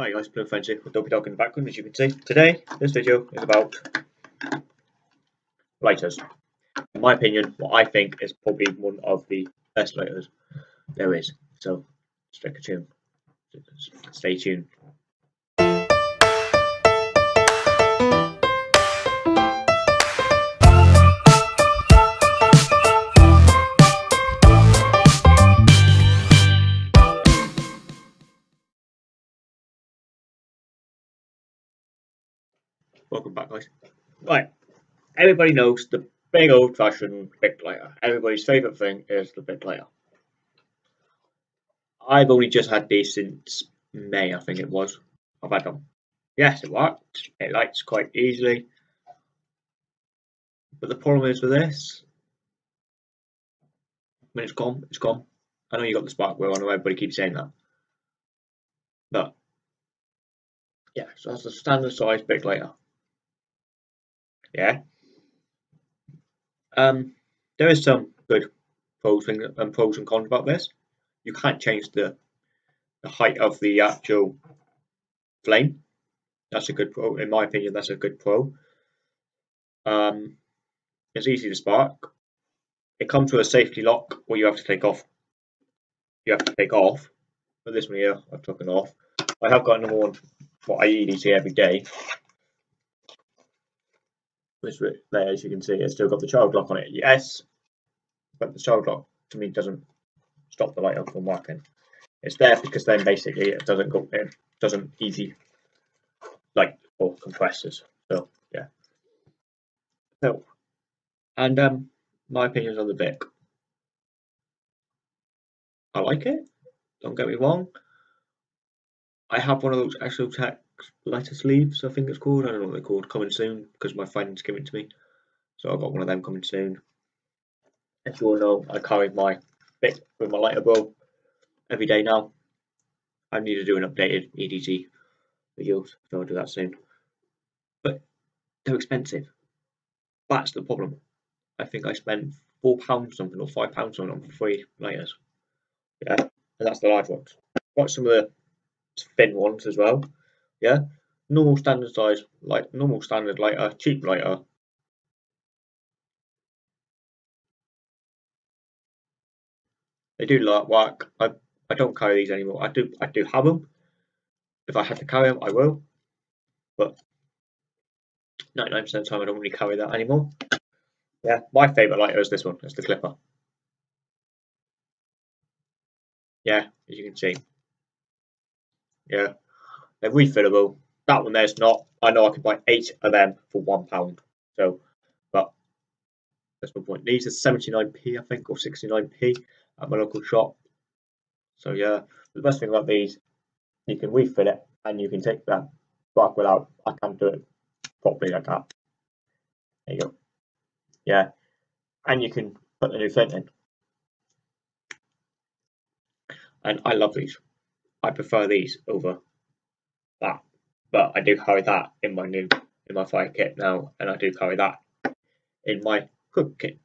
Hi guys, Blue Frenzy with Dopey Dog in the background as you can see. Today, this video is about lighters. In my opinion, what I think is probably one of the best lighters there is. So, stick a tune. Stay tuned. Welcome back, guys. Right, everybody knows the big old fashioned Bic lighter. Everybody's favourite thing is the Bic lighter. I've only just had these since May, I think it was. I've had them. Yes, it works. It lights quite easily. But the problem is with this, when it's gone, it's gone. I know you got the spark wheel, I know everybody keeps saying that. But, yeah, so that's the standard size Bic lighter. Yeah. Um, there is some good pros and, pros and cons about this. You can't change the the height of the actual flame. That's a good pro. In my opinion, that's a good pro. Um, it's easy to spark. It comes with a safety lock, where you have to take off. You have to take off. But this one here, I've taken off. I have got another one. What I EDC every day there, as you can see, it's still got the child lock on it. Yes, but the child lock to me doesn't stop the light up from working. It's there because then basically it doesn't go, it doesn't easy like or compressors. So yeah. So, and um, my opinions on the Bic. I like it. Don't get me wrong. I have one of those Exotac lighter sleeves, I think it's called. I don't know what they're called. Coming soon because my friend's giving it to me. So I've got one of them coming soon. As you all know, I carry my Bic with my lighter bro every day now. I need to do an updated EDC video, so I'll do that soon. But they're expensive. That's the problem. I think I spent four pounds something or five pounds something on three lighters. Yeah, and that's the large ones. Got some of the thin ones as well. Yeah, normal standard size, like normal standard lighter, cheap lighter. They do like work. I I don't carry these anymore. I do I do have them. If I had to carry them, I will. But 99% of the time, I don't really carry that anymore. Yeah, my favourite lighter is this one. It's the Clipper. Yeah, as you can see. Yeah, they're refillable. That one there's not. I know I can buy eight of them for one pound. So, but that's my point. These are 79p, I think, or 69p at my local shop. So yeah, the best thing about these, you can refill it and you can take that back without. I can't do it properly like that. There you go. Yeah, and you can put the new flint in. And I love these. I prefer these over. But I do carry that in my new in my fire kit now, and I do carry that in my cook kit.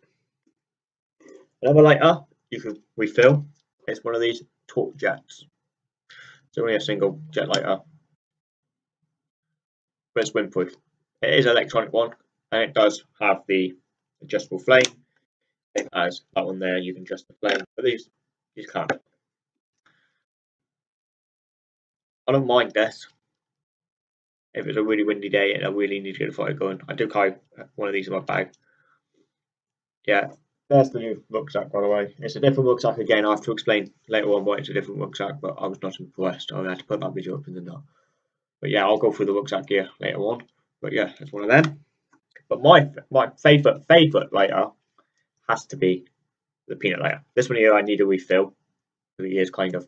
Another lighter you can refill is one of these torch jets. It's only a single jet lighter, but it's windproof. It is an electronic one, and it does have the adjustable flame. It has that one there, you can adjust the flame, but these you can't. I don't mind this if it's a really windy day and I really need to get a fire going. I do carry one of these in my bag. Yeah, there's the new rucksack, by the way. It's a different rucksack again. I have to explain later on why it's a different rucksack, but I was not impressed. I had to put that video up in the note. But yeah, I'll go through the rucksack gear later on. But yeah, it's one of them. But my my favourite favourite lighter has to be the peanut lighter. This one here I need a refill. It is kind of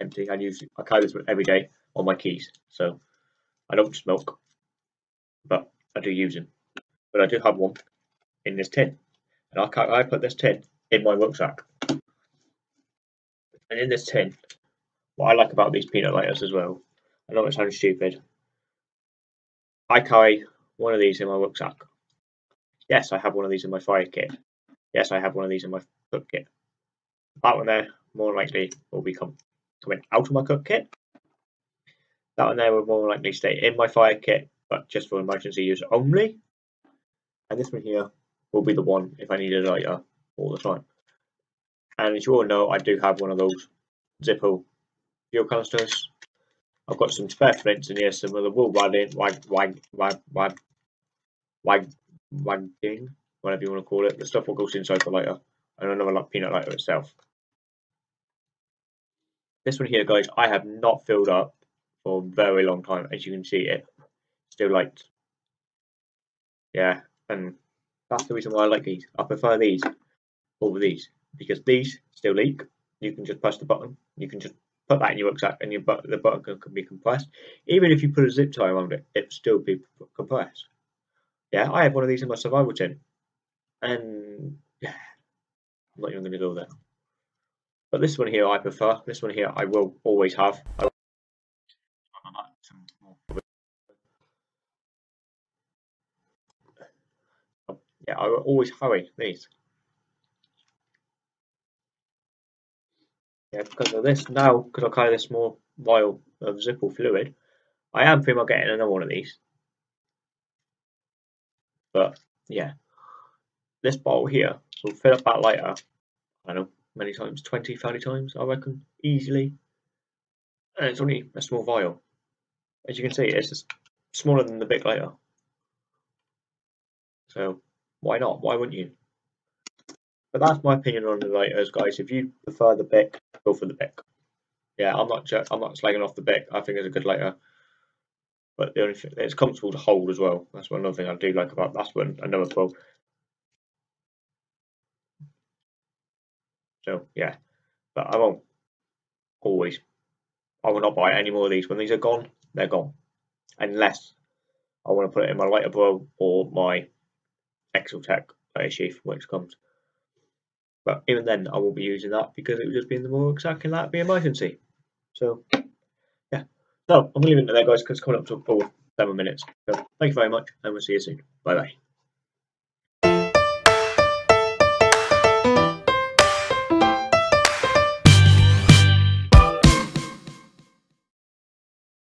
empty. I use I carry this every day on my keys. So I don't smoke, but I do use them. But I do have one in this tin, and I I put this tin in my rucksack. And in this tin, what I like about these peanut lighters as well, I know it sounds stupid. I carry one of these in my rucksack. Yes, I have one of these in my fire kit. Yes, I have one of these in my cook kit. That one there, more likely, will be coming out of my cook kit That one there will more likely stay in my fire kit, but just for emergency use only. And this one here will be the one if I need a lighter all the time. And as you all know, I do have one of those Zippo fuel canisters. I've got some spare flints in here, some of the wool wagging, wag, wag, wag, wag, wag, wagging, whatever you want to call it. The stuff will go inside the lighter, and another like peanut lighter itself. This one here, guys, I have not filled up for a very long time. As you can see, it still lights. Yeah, and that's the reason why I like these. I prefer these over these because these still leak. You can just press the button. You can just put that in your rucksack and your but the button can, can, be compressed. Even if you put a zip tie around it, it still be compressed. Yeah, I have one of these in my survival tent. And yeah, I'm not even going to go there. But this one here I prefer. This one here I will always have. I yeah, I will always hurry these. Yeah, because of this now, because I carry this small vial of Zippo fluid, I am pretty much getting another one of these. But yeah, this bottle here will fill up that lighter. I don't know many times, 20, 30 times, I reckon, easily. And it's only a small vial. As you can see, it's just smaller than the Bic lighter. So why not? Why wouldn't you? But that's my opinion on the lighters, guys. If you prefer the Bic, go for the Bic. Yeah, I'm not I'm not slagging off the Bic. I think it's a good lighter. But the only thing it's comfortable to hold as well. That's one other thing I do like about that's one another pro. So yeah, but I won't always. I will not buy any more of these. When these are gone, they're gone. Unless I want to put it in my lighter bro or my Exotac lighter sheath when it comes. But even then, I won't be using that because it would just be in the more exactly that be emergency. So, yeah. So, I'm leave it there, guys, because it's coming up to four, seven minutes. So, thank you very much, and we'll see you soon. Bye bye.